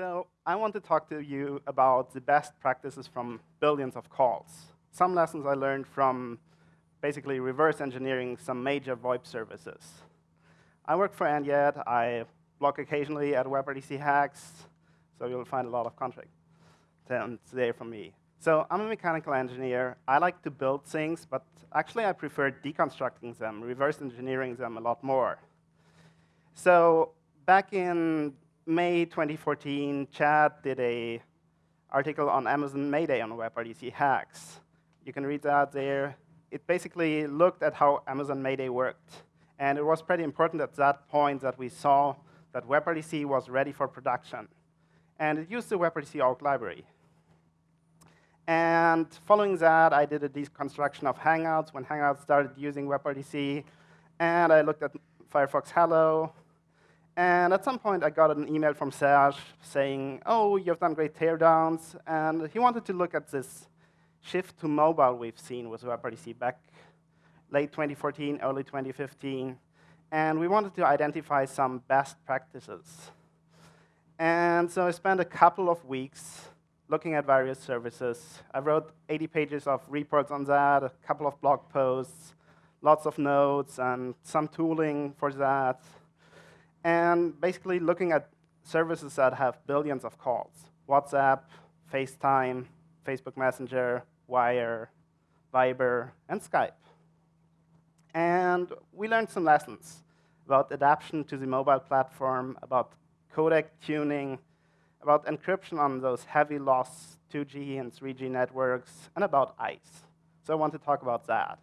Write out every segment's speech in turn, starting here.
So I want to talk to you about the best practices from billions of calls. Some lessons I learned from basically reverse engineering some major VoIP services. I work for &yet. I blog occasionally at WebRTC Hacks, so you'll find a lot of content there from me. So I'm a mechanical engineer. I like to build things, but actually I prefer deconstructing them, reverse engineering them a lot more. So back in May 2014, Chad did a article on Amazon Mayday on WebRTC Hacks. You can read that there. It basically looked at how Amazon Mayday worked. And it was pretty important at that point that we saw that WebRTC was ready for production. And it used the WebRTC org library. And following that, I did a deconstruction of Hangouts when Hangouts started using WebRTC. And I looked at Firefox Hello. And at some point, I got an email from Serge saying, oh, you've done great teardowns. And he wanted to look at this shift to mobile we've seen with WebRTC back late 2014, early 2015. And we wanted to identify some best practices. And so I spent a couple of weeks looking at various services. I wrote 80 pages of reports on that, a couple of blog posts, lots of notes, and some tooling for that. And basically looking at services that have billions of calls. WhatsApp, FaceTime, Facebook Messenger, Wire, Viber, and Skype. And we learned some lessons about adaptation to the mobile platform, about codec tuning, about encryption on those heavy loss 2G and 3G networks, and about ICE. So I want to talk about that.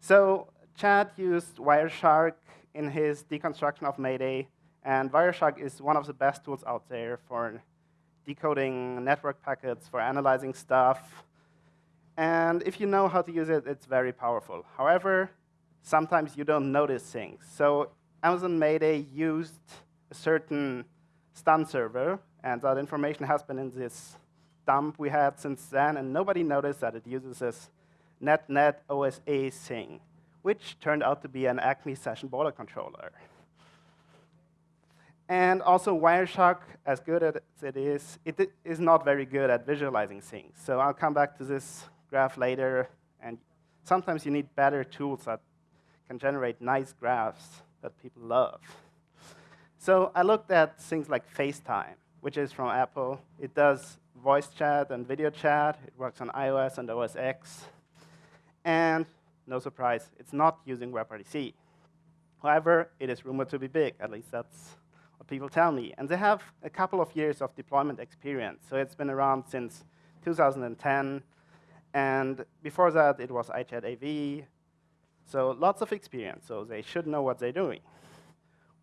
So Chad used Wireshark in his deconstruction of Mayday, and Wireshark is one of the best tools out there for decoding network packets, for analyzing stuff. And if you know how to use it, it's very powerful. However, sometimes you don't notice things. So Amazon Mayday used a certain stun server, and that information has been in this dump we had since then, and nobody noticed that it uses this net net OSA thing, which turned out to be an Acme session border controller. And also, Wireshark, as good as it is, it is not very good at visualizing things. So I'll come back to this graph later, and sometimes you need better tools that can generate nice graphs that people love. So I looked at things like FaceTime, which is from Apple. It does voice chat and video chat. It works on iOS and OS X. And no surprise, it's not using WebRTC. However, it is rumored to be big. At least that's what people tell me. And they have a couple of years of deployment experience. So it's been around since 2010. And before that, it was iChat AV. So lots of experience. So they should know what they're doing.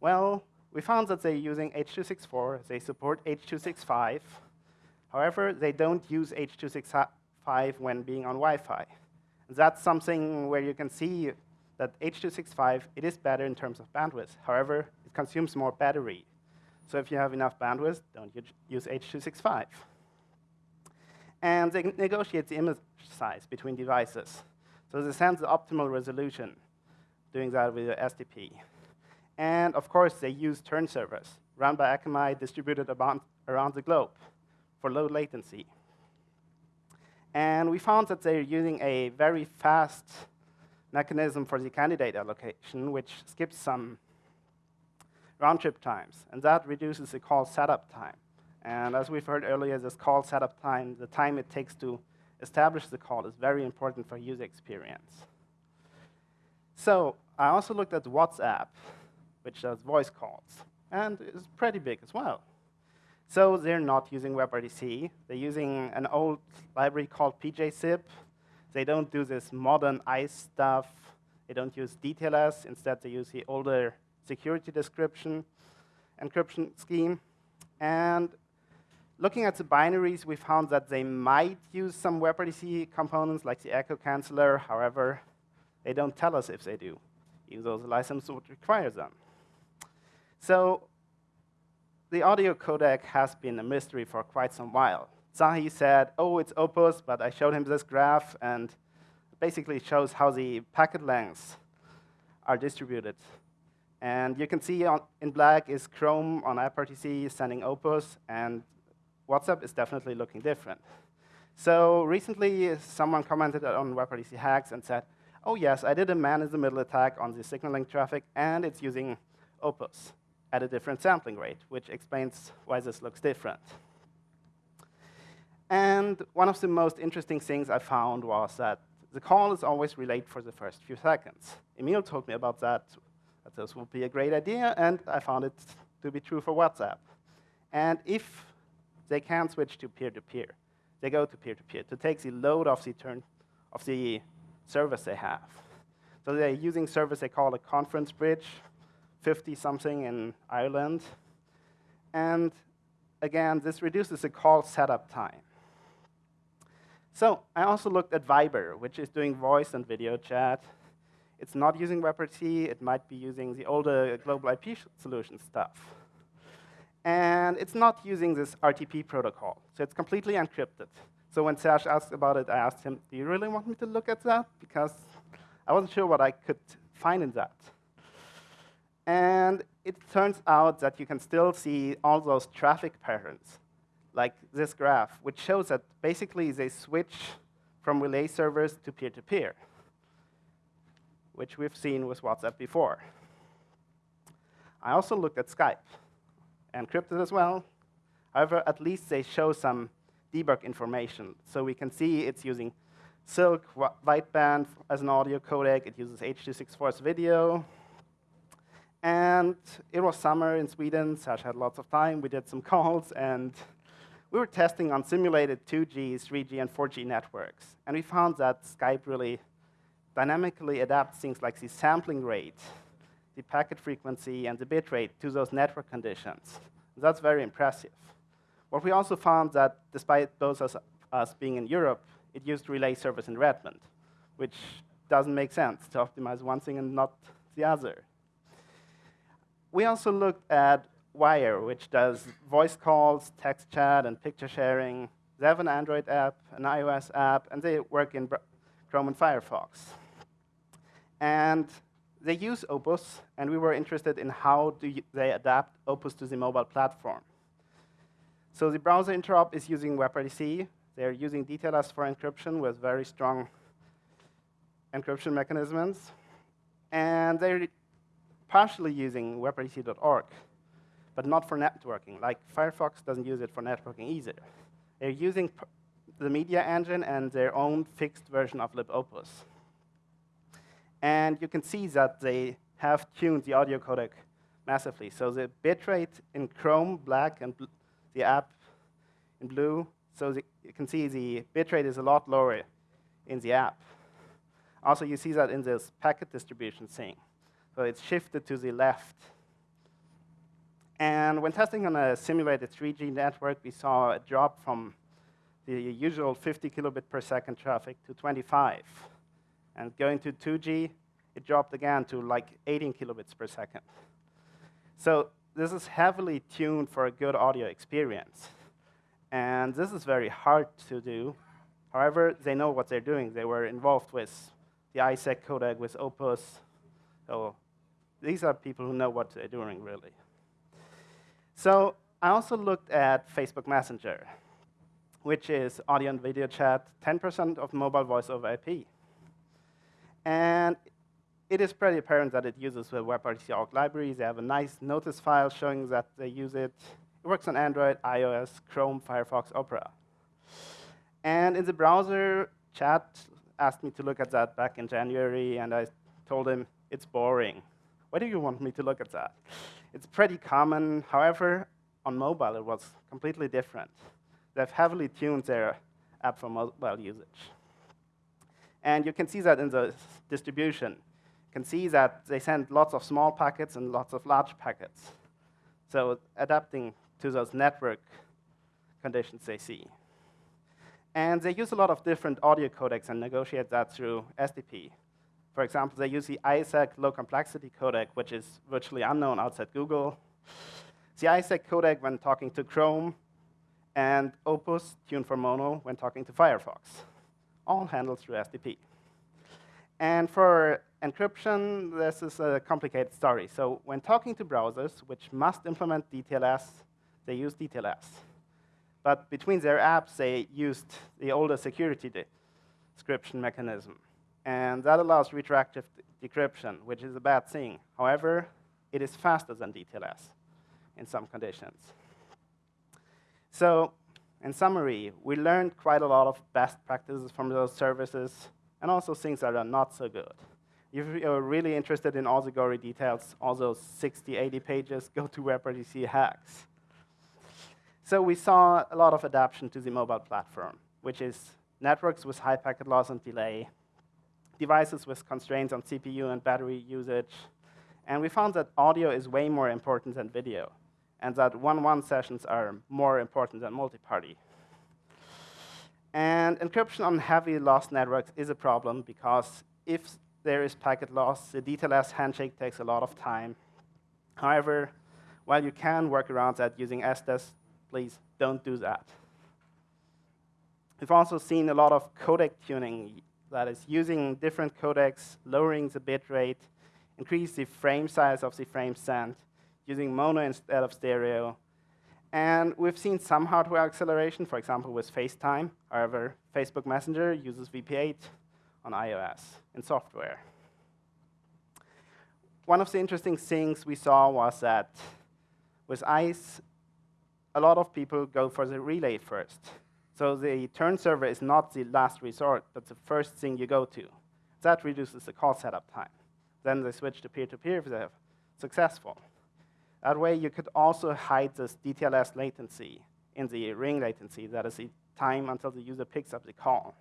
Well, we found that they're using H.264. They support H.265. However, they don't use H.265 when being on Wi-Fi. That's something where you can see that H.265, it is better in terms of bandwidth. However, it consumes more battery. So if you have enough bandwidth, don't use H.265. And they negotiate the image size between devices. So they send the optimal resolution, doing that with SDP. And of course, they use turn servers run by Akamai distributed around the globe for low latency. And we found that they're using a very fast mechanism for the candidate allocation, which skips some round trip times. And that reduces the call setup time. And as we've heard earlier, this call setup time, the time it takes to establish the call, is very important for user experience. So I also looked at WhatsApp which does voice calls, and it's pretty big as well. So they're not using WebRTC. They're using an old library called PJSIP. They don't do this modern ICE stuff. They don't use DTLS. Instead, they use the older security description encryption scheme. And looking at the binaries, we found that they might use some WebRTC components like the echo canceller. However, they don't tell us if they do, even though the license would require them. So the audio codec has been a mystery for quite some while. Tsahi said, oh, it's Opus, but I showed him this graph, and basically shows how the packet lengths are distributed. And you can see on, in black is Chrome on AppRTC sending Opus, and WhatsApp is definitely looking different. So recently, someone commented on WebRTC hacks and said, oh yes, I did a man-in-the-middle attack on the signaling traffic, and it's using Opus at a different sampling rate, which explains why this looks different. And one of the most interesting things I found was that the call is always relayed for the first few seconds. Emil told me about that that this would be a great idea, and I found it to be true for WhatsApp. And if they can switch to peer-to-peer, -peer, they go to peer-to-peer -peer to take the load off the turn of the service they have. So they're using service they call a conference bridge, 50 something in Ireland. And again, this reduces the call setup time. So I also looked at Viber, which is doing voice and video chat. It's not using WebRTC. It might be using the older global IP solution stuff. And it's not using this RTP protocol. So it's completely encrypted. So when Serge asked about it, I asked him, do you really want me to look at that? Because I wasn't sure what I could find in that. And it turns out that you can still see all those traffic patterns, like this graph, which shows that basically they switch from relay servers to peer-to-peer. -peer which we've seen with WhatsApp before. I also looked at Skype, encrypted as well. However, at least they show some debug information. So we can see it's using Silk wideband as an audio codec. It uses H.264's video. And it was summer in Sweden, Sash had lots of time. We did some calls, and we were testing on simulated 2G, 3G, and 4G networks. And we found that Skype really dynamically adapts things like the sampling rate, the packet frequency, and the bit rate to those network conditions. That's very impressive. What we also found that despite both of us being in Europe, it used relay service in Redmond, which doesn't make sense to optimize one thing and not the other. We also looked at Wire, which does voice calls, text chat, and picture sharing. They have an Android app, an iOS app, and they work in Chrome and Firefox. And they use Opus, and we were interested in how do they adapt Opus to the mobile platform. So the browser interop is using WebRTC. They're using DTLS for encryption with very strong encryption mechanisms. And they're partially using WebRTC.org, but not for networking. Like Firefox doesn't use it for networking either. They're using the media engine and their own fixed version of libopus. And you can see that they have tuned the audio codec massively. So the bitrate in Chrome, black, and the app in blue. So the, you can see the bitrate is a lot lower in the app. Also, you see that in this packet distribution thing. So it's shifted to the left. And when testing on a simulated 3G network, we saw a drop from the usual 50 kilobit per second traffic to 25. And going to 2G, it dropped again to like 18 kilobits per second. So this is heavily tuned for a good audio experience. And this is very hard to do. However, they know what they're doing. They were involved with the iSAC codec, with Opus. So these are people who know what they're doing, really. So I also looked at Facebook Messenger, which is audio and video Chad, 10% of mobile voice over IP. And it is pretty apparent that it uses the WebRTC org library. They have a nice notice file showing that they use it. It works on Android, iOS, Chrome, Firefox, Opera. And in the browser, chat asked me to look at that back in January, and I told him, it's boring. Why do you want me to look at that? It's pretty common. However, on mobile, it was completely different. They've heavily tuned their app for mobile usage. And you can see that in the distribution. You can see that they send lots of small packets and lots of large packets. So adapting to those network conditions they see. And they use a lot of different audio codecs and negotiate that through SDP. For example, they use the iSAC low complexity codec, which is virtually unknown outside Google. The iSAC codec when talking to Chrome, and Opus tuned for mono when talking to Firefox all handled through SDP. And for encryption, this is a complicated story. So when talking to browsers, which must implement DTLS, they use DTLS. But between their apps, they used the older security description mechanism. And that allows retroactive decryption, which is a bad thing. However, it is faster than DTLS in some conditions. So in summary, we learned quite a lot of best practices from those services and also things that are not so good. If you're really interested in all the gory details, all those 60, 80 pages, go to WebRTC hacks. So we saw a lot of adaptation to the mobile platform, which is networks with high packet loss and delay, devices with constraints on CPU and battery usage, and we found that audio is way more important than video, and that one-one sessions are more important than multi-party. And encryption on heavy loss networks is a problem because if there is packet loss, the DTLS handshake takes a lot of time. However, while you can work around that using SDES, please don't do that. We've also seen a lot of codec tuning, that is using different codecs, lowering the bit rate, increase the frame size of the frame sent, using mono instead of stereo. And we've seen some hardware acceleration, for example, with FaceTime. However, Facebook Messenger uses VP8 on iOS in software. One of the interesting things we saw was that with ICE, a lot of people go for the relay first. So the turn server is not the last resort, but the first thing you go to. That reduces the call setup time. Then they switch to peer-to-peer -peer if they're successful. That way, you could also hide this DTLS latency in the ring latency, that is the time until the user picks up the call.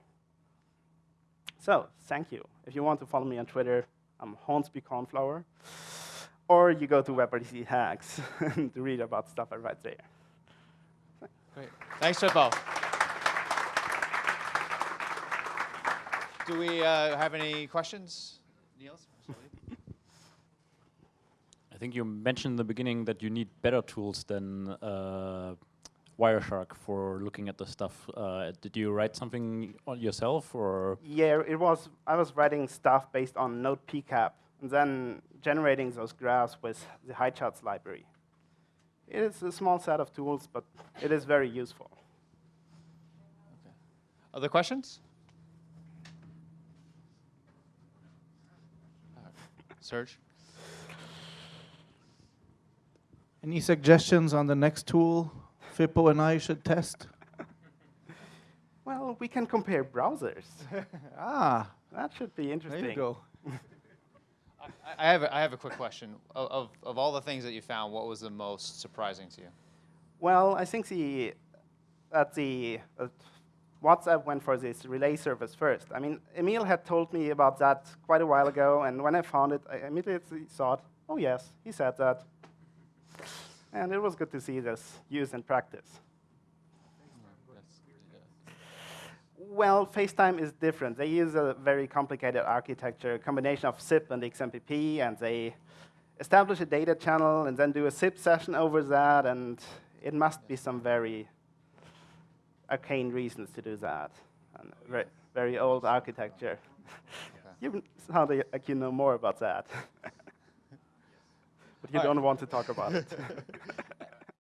So, thank you. If you want to follow me on Twitter, I'm Hornsby Cornflower. Or you go to WebRTC Hacks to read about stuff I write there. Great. Thanks, Fippo. Do we uh, have any questions? Niels? I think you mentioned in the beginning that you need better tools than uh, Wireshark for looking at the stuff. Uh, did you write something on yourself, or? Yeah, it was. I was writing stuff based on Node PCAP, and then generating those graphs with the HighCharts library. It is a small set of tools, but it is very useful. Okay. Other questions? Serge? Any suggestions on the next tool Fippo and I should test? well, we can compare browsers. ah. That should be interesting. There you go. I have a, I have a quick question. Of, of, of all the things that you found, what was the most surprising to you? Well, I think the that the uh, WhatsApp went for this relay service first. I mean, Emil had told me about that quite a while ago, and when I found it, I immediately thought, oh yes, he said that. And it was good to see this used in practice. Well, FaceTime is different. They use a very complicated architecture, a combination of SIP and XMPP, and they establish a data channel and then do a SIP session over that, and it must be some very arcane reasons to do that. And very, very old architecture. you sound like you know more about that. but you don't want to talk about it.